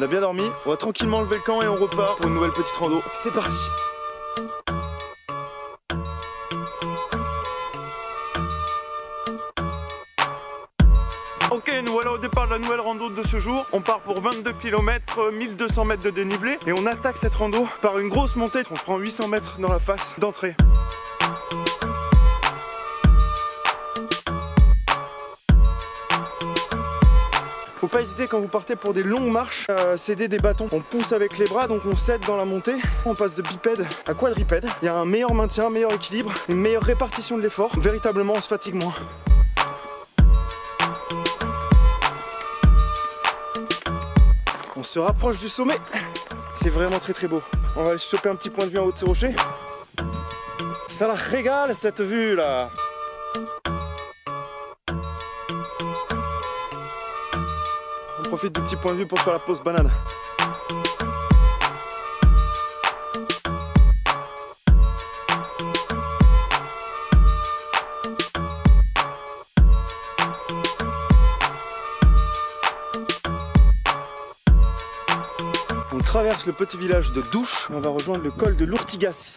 On a bien dormi, on va tranquillement lever le camp et on repart pour une nouvelle petite rando. C'est parti Ok, nous voilà au départ de la nouvelle rando de ce jour. On part pour 22 km, 1200 mètres de dénivelé et on attaque cette rando par une grosse montée. On prend 800 mètres dans la face d'entrée. Faut pas hésiter quand vous partez pour des longues marches à céder des bâtons. On pousse avec les bras, donc on cède dans la montée. On passe de bipède à quadripède. Il y a un meilleur maintien, un meilleur équilibre, une meilleure répartition de l'effort. Véritablement, on se fatigue moins. On se rapproche du sommet. C'est vraiment très très beau. On va aller choper un petit point de vue en haut de ce rocher. Ça la régale cette vue là. Profite du petit point de vue pour faire la pause banane. On traverse le petit village de Douche on va rejoindre le col de l'Ourtigas.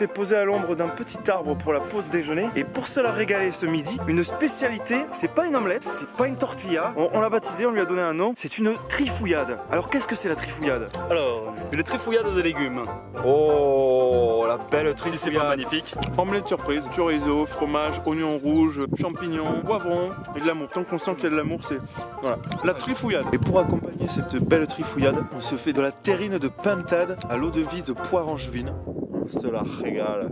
S'est posé à l'ombre d'un petit arbre pour la pause déjeuner et pour se la régaler ce midi, une spécialité, c'est pas une omelette, c'est pas une tortilla, on, on l'a baptisé, on lui a donné un nom, c'est une trifouillade. Alors qu'est-ce que c'est la trifouillade? Alors, une trifouillade de légumes. Oh, la belle Si c'est pas magnifique. Omelette surprise, chorizo, fromage, oignons rouges, champignons, poivrons et de l'amour. Tant qu'on sent qu'il y a de l'amour, c'est voilà, la trifouillade. Et pour accompagner cette belle trifouillade, on se fait de la terrine de pintade à l'eau de vie de poire angevine. On se la régale.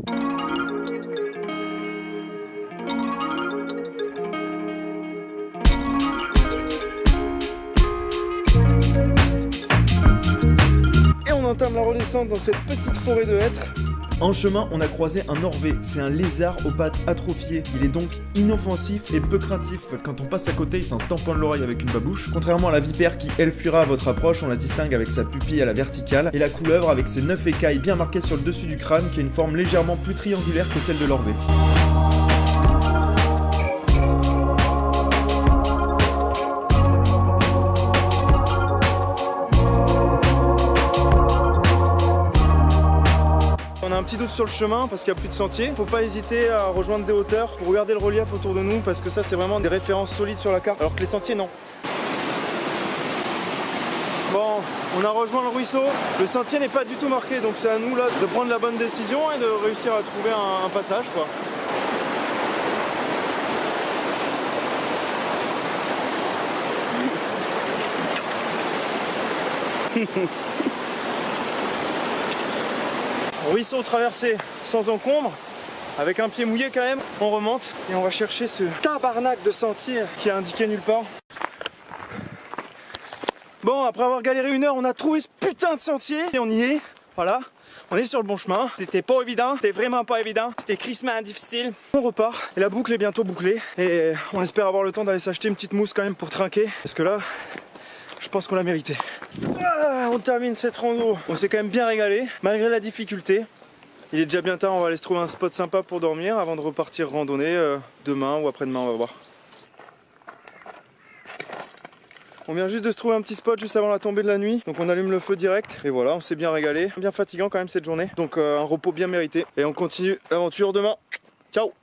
Et on entame la redescente dans cette petite forêt de hêtres. En chemin, on a croisé un Orvé. C'est un lézard aux pattes atrophiées. Il est donc inoffensif et peu craintif. Quand on passe à côté, il s'en tamponne l'oreille avec une babouche. Contrairement à la vipère qui, elle, fuira à votre approche, on la distingue avec sa pupille à la verticale. Et la couleuvre avec ses 9 écailles bien marquées sur le dessus du crâne, qui a une forme légèrement plus triangulaire que celle de l'Orvé. On a un petit doute sur le chemin parce qu'il n'y a plus de sentier. Faut pas hésiter à rejoindre des hauteurs pour regarder le relief autour de nous parce que ça c'est vraiment des références solides sur la carte alors que les sentiers non. Bon, on a rejoint le ruisseau. Le sentier n'est pas du tout marqué donc c'est à nous là de prendre la bonne décision et de réussir à trouver un, un passage quoi. Ruisseau traversé sans encombre, avec un pied mouillé quand même. On remonte et on va chercher ce tabarnak de sentier qui est indiqué nulle part. Bon, après avoir galéré une heure, on a trouvé ce putain de sentier et on y est. Voilà, on est sur le bon chemin. C'était pas évident, c'était vraiment pas évident. C'était crissement difficile. On repart et la boucle est bientôt bouclée. Et on espère avoir le temps d'aller s'acheter une petite mousse quand même pour trinquer. Parce que là, je pense qu'on l'a mérité. Ah, on termine cette rando. On s'est quand même bien régalé, malgré la difficulté. Il est déjà bien tard, on va aller se trouver un spot sympa pour dormir avant de repartir randonner euh, demain ou après-demain, on va voir. On vient juste de se trouver un petit spot juste avant la tombée de la nuit, donc on allume le feu direct et voilà, on s'est bien régalé. Bien fatigant quand même cette journée, donc euh, un repos bien mérité. Et on continue l'aventure demain. Ciao